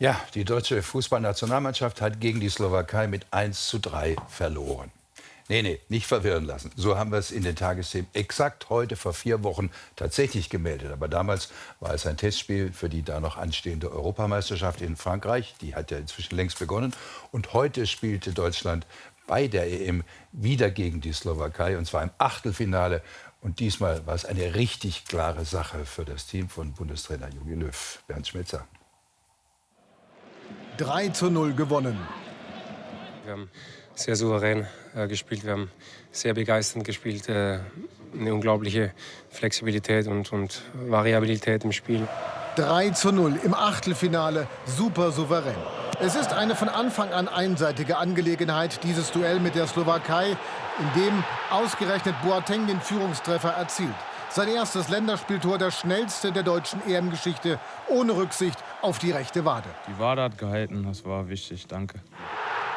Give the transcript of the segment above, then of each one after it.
Ja, die deutsche Fußballnationalmannschaft hat gegen die Slowakei mit 1 zu 3 verloren. Nee, nee, nicht verwirren lassen. So haben wir es in den Tagesthemen exakt heute vor vier Wochen tatsächlich gemeldet. Aber damals war es ein Testspiel für die da noch anstehende Europameisterschaft in Frankreich. Die hat ja inzwischen längst begonnen. Und heute spielte Deutschland bei der EM wieder gegen die Slowakei, und zwar im Achtelfinale. Und diesmal war es eine richtig klare Sache für das Team von Bundestrainer Jogi Löw. Bernd Schmitzer. 3 zu 0 gewonnen. Wir haben sehr souverän äh, gespielt, wir haben sehr begeisternd gespielt, äh, eine unglaubliche Flexibilität und, und Variabilität im Spiel. 3 zu 0 im Achtelfinale, super souverän. Es ist eine von Anfang an einseitige Angelegenheit, dieses Duell mit der Slowakei, in dem ausgerechnet Boateng den Führungstreffer erzielt. Sein erstes Länderspieltor, das schnellste der deutschen EM-Geschichte, ohne Rücksicht auf die rechte Wade. Die Wade hat gehalten, das war wichtig, danke.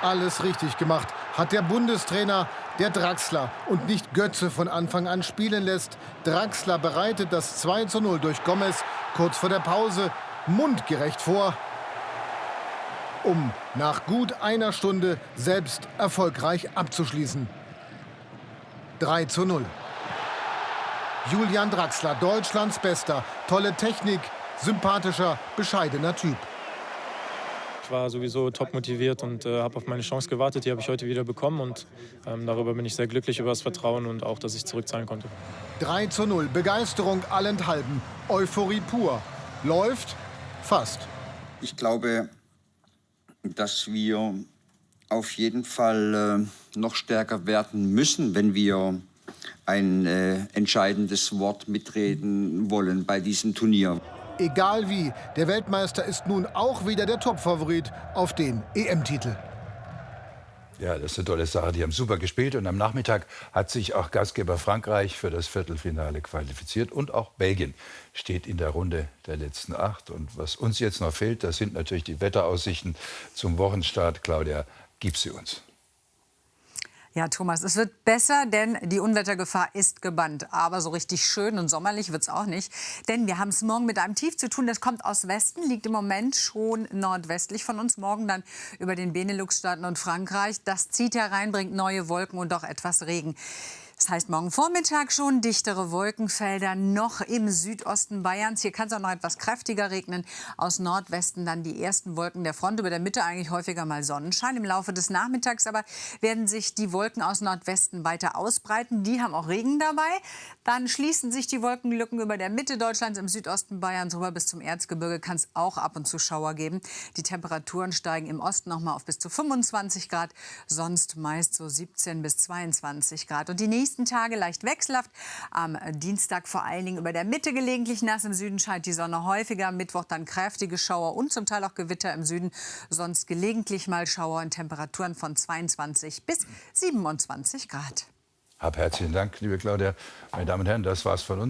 Alles richtig gemacht hat der Bundestrainer, der Draxler und nicht Götze von Anfang an spielen lässt. Draxler bereitet das 2 zu 0 durch Gomez kurz vor der Pause mundgerecht vor, um nach gut einer Stunde selbst erfolgreich abzuschließen. 3 zu 0. Julian Draxler, Deutschlands Bester. Tolle Technik, sympathischer, bescheidener Typ. Ich war sowieso top motiviert und äh, habe auf meine Chance gewartet. Die habe ich heute wieder bekommen und ähm, darüber bin ich sehr glücklich über das Vertrauen und auch, dass ich zurückzahlen konnte. 3 zu 0, Begeisterung allenthalben, Euphorie pur. Läuft fast. Ich glaube, dass wir auf jeden Fall äh, noch stärker werden müssen, wenn wir ein äh, entscheidendes Wort mitreden wollen bei diesem Turnier. Egal wie, der Weltmeister ist nun auch wieder der Topfavorit auf den EM-Titel. Ja, das ist eine tolle Sache. Die haben super gespielt und am Nachmittag hat sich auch Gastgeber Frankreich für das Viertelfinale qualifiziert und auch Belgien steht in der Runde der letzten acht. Und was uns jetzt noch fehlt, das sind natürlich die Wetteraussichten zum Wochenstart. Claudia, gib sie uns. Ja, Thomas, es wird besser, denn die Unwettergefahr ist gebannt. Aber so richtig schön und sommerlich wird es auch nicht. Denn wir haben es morgen mit einem Tief zu tun. Das kommt aus Westen, liegt im Moment schon nordwestlich von uns. Morgen dann über den Benelux-Staaten und Frankreich. Das zieht herein, bringt neue Wolken und auch etwas Regen. Das heißt, morgen Vormittag schon dichtere Wolkenfelder noch im Südosten Bayerns. Hier kann es auch noch etwas kräftiger regnen. Aus Nordwesten dann die ersten Wolken der Front. Über der Mitte eigentlich häufiger mal Sonnenschein. Im Laufe des Nachmittags aber werden sich die Wolken aus Nordwesten weiter ausbreiten. Die haben auch Regen dabei. Dann schließen sich die Wolkenlücken über der Mitte Deutschlands, im Südosten Bayerns rüber bis zum Erzgebirge. Kann es auch ab und zu Schauer geben. Die Temperaturen steigen im Osten noch mal auf bis zu 25 Grad. Sonst meist so 17 bis 22 Grad. Und die nächsten nächsten Tage leicht wechselhaft. Am Dienstag vor allen Dingen über der Mitte gelegentlich nass. Im Süden scheint die Sonne häufiger. Mittwoch dann kräftige Schauer und zum Teil auch Gewitter im Süden. Sonst gelegentlich mal Schauer und Temperaturen von 22 bis 27 Grad. Hab herzlichen Dank, liebe Claudia. Meine Damen und Herren, das war's von uns.